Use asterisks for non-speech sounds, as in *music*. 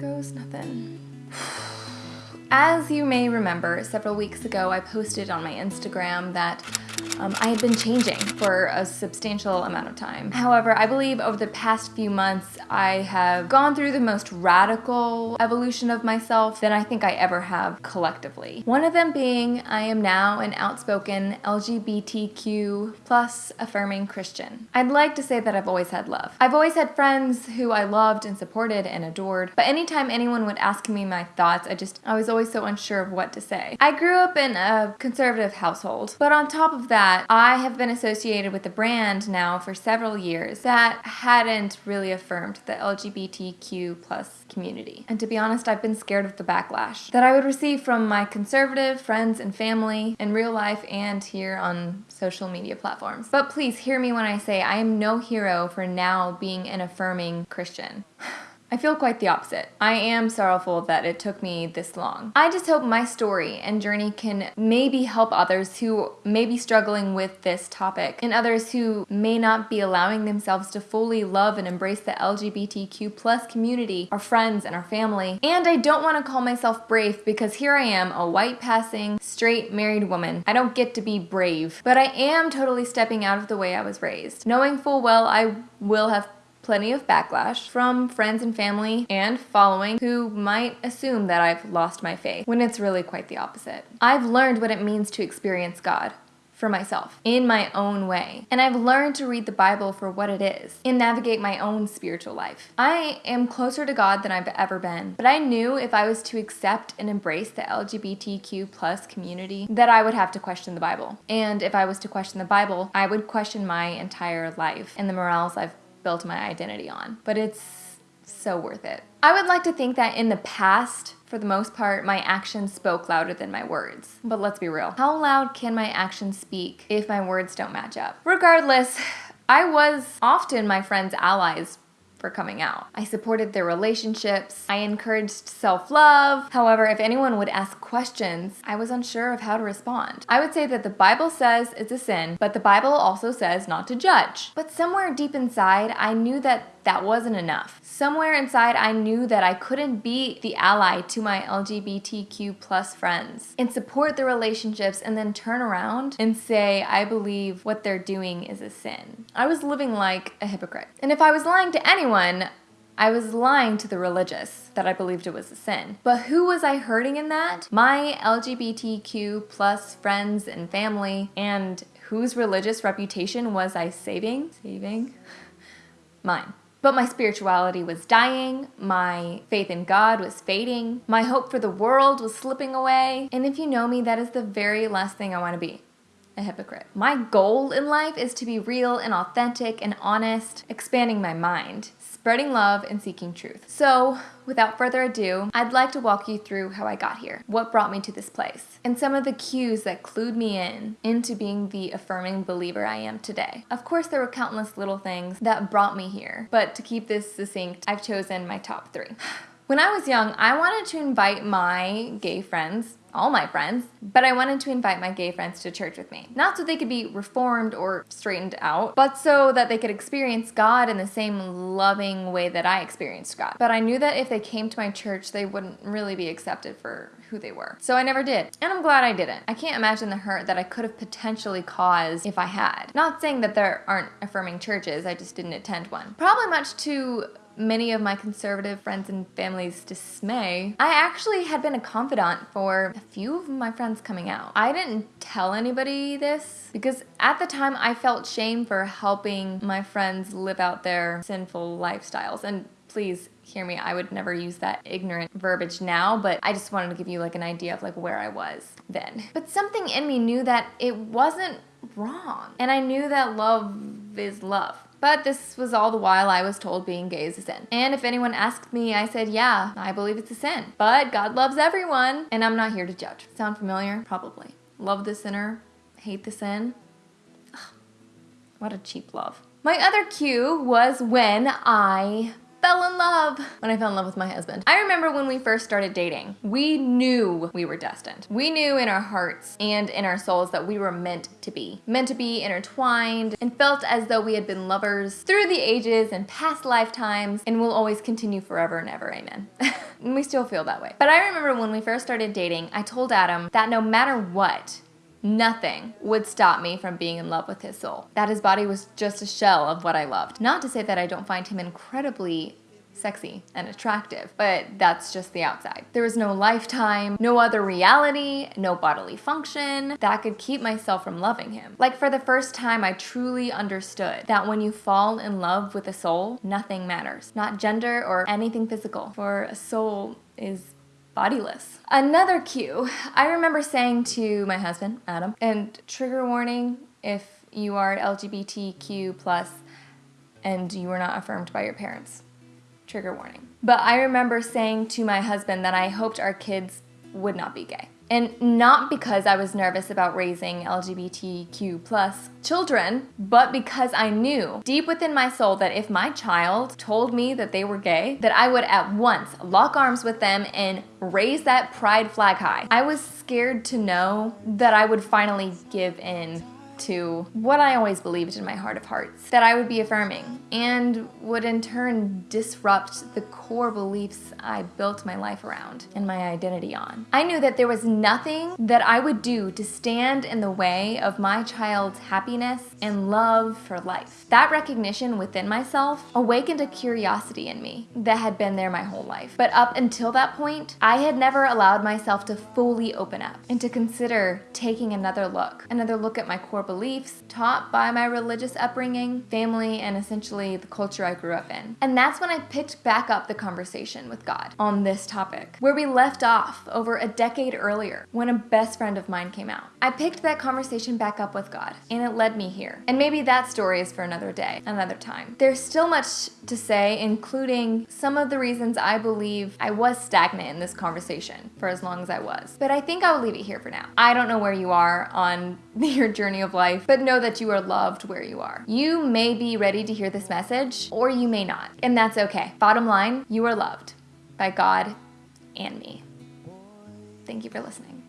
goes nothing. *sighs* As you may remember, several weeks ago I posted on my Instagram that um, I had been changing for a substantial amount of time. However, I believe over the past few months I have gone through the most radical evolution of myself than I think I ever have collectively. One of them being I am now an outspoken LGBTQ plus affirming Christian. I'd like to say that I've always had love. I've always had friends who I loved and supported and adored, but anytime anyone would ask me my thoughts, I just, I was always so unsure of what to say. I grew up in a conservative household, but on top of that, I have been associated with a brand now for several years that hadn't really affirmed the LGBTQ plus community. And to be honest, I've been scared of the backlash that I would receive from my conservative friends and family in real life and here on social media platforms. But please hear me when I say I am no hero for now being an affirming Christian. *laughs* I feel quite the opposite. I am sorrowful that it took me this long. I just hope my story and journey can maybe help others who may be struggling with this topic and others who may not be allowing themselves to fully love and embrace the LGBTQ plus community, our friends and our family. And I don't want to call myself brave because here I am, a white passing, straight married woman. I don't get to be brave, but I am totally stepping out of the way I was raised, knowing full well I will have plenty of backlash from friends and family and following who might assume that I've lost my faith when it's really quite the opposite. I've learned what it means to experience God for myself in my own way. And I've learned to read the Bible for what it is and navigate my own spiritual life. I am closer to God than I've ever been, but I knew if I was to accept and embrace the LGBTQ plus community that I would have to question the Bible. And if I was to question the Bible, I would question my entire life and the morals I've built my identity on, but it's so worth it. I would like to think that in the past, for the most part, my actions spoke louder than my words. But let's be real. How loud can my actions speak if my words don't match up? Regardless, *sighs* I was often my friends' allies for coming out. I supported their relationships. I encouraged self-love. However, if anyone would ask questions, I was unsure of how to respond. I would say that the Bible says it's a sin, but the Bible also says not to judge. But somewhere deep inside, I knew that that wasn't enough. Somewhere inside, I knew that I couldn't be the ally to my LGBTQ plus friends and support the relationships and then turn around and say, I believe what they're doing is a sin. I was living like a hypocrite. And if I was lying to anyone, I was lying to the religious that I believed it was a sin. But who was I hurting in that? My LGBTQ plus friends and family and whose religious reputation was I saving? Saving? *laughs* Mine. But my spirituality was dying, my faith in God was fading, my hope for the world was slipping away, and if you know me, that is the very last thing I want to be a hypocrite. My goal in life is to be real and authentic and honest, expanding my mind, spreading love, and seeking truth. So, without further ado, I'd like to walk you through how I got here, what brought me to this place, and some of the cues that clued me in into being the affirming believer I am today. Of course, there were countless little things that brought me here, but to keep this succinct, I've chosen my top three. *sighs* When I was young, I wanted to invite my gay friends all my friends, but I wanted to invite my gay friends to church with me. Not so they could be reformed or straightened out, but so that they could experience God in the same loving way that I experienced God. But I knew that if they came to my church, they wouldn't really be accepted for who they were. So I never did. And I'm glad I didn't. I can't imagine the hurt that I could have potentially caused if I had. Not saying that there aren't affirming churches, I just didn't attend one. Probably much to many of my conservative friends and family's dismay, I actually had been a confidant for a few of my friends coming out. I didn't tell anybody this because at the time I felt shame for helping my friends live out their sinful lifestyles. And please hear me, I would never use that ignorant verbiage now, but I just wanted to give you like an idea of like where I was then. But something in me knew that it wasn't wrong. And I knew that love is love. But this was all the while I was told being gay is a sin. And if anyone asked me, I said, yeah, I believe it's a sin. But God loves everyone, and I'm not here to judge. Sound familiar? Probably. Love the sinner, hate the sin. Ugh, what a cheap love. My other cue was when I fell in love when I fell in love with my husband. I remember when we first started dating, we knew we were destined. We knew in our hearts and in our souls that we were meant to be, meant to be intertwined and felt as though we had been lovers through the ages and past lifetimes and will always continue forever and ever, amen. *laughs* we still feel that way. But I remember when we first started dating, I told Adam that no matter what, Nothing would stop me from being in love with his soul. That his body was just a shell of what I loved. Not to say that I don't find him incredibly sexy and attractive, but that's just the outside. There was no lifetime, no other reality, no bodily function that could keep myself from loving him. Like for the first time, I truly understood that when you fall in love with a soul, nothing matters. Not gender or anything physical, for a soul is bodiless. Another cue, I remember saying to my husband, Adam, and trigger warning if you are LGBTQ plus and you were not affirmed by your parents trigger warning. But I remember saying to my husband that I hoped our kids would not be gay. And not because I was nervous about raising LGBTQ plus children, but because I knew deep within my soul that if my child told me that they were gay, that I would at once lock arms with them and raise that pride flag high. I was scared to know that I would finally give in to what I always believed in my heart of hearts that I would be affirming and would in turn disrupt the core beliefs I built my life around and my identity on. I knew that there was nothing that I would do to stand in the way of my child's happiness and love for life. That recognition within myself awakened a curiosity in me that had been there my whole life. But up until that point, I had never allowed myself to fully open up and to consider taking another look, another look at my core beliefs taught by my religious upbringing, family, and essentially the culture I grew up in. And that's when I picked back up the conversation with God on this topic, where we left off over a decade earlier when a best friend of mine came out. I picked that conversation back up with God, and it led me here. And maybe that story is for another day, another time. There's still much to say, including some of the reasons I believe I was stagnant in this conversation for as long as I was. But I think I'll leave it here for now. I don't know where you are on *laughs* your journey of life, but know that you are loved where you are. You may be ready to hear this message, or you may not, and that's okay. Bottom line, you are loved by God and me. Thank you for listening.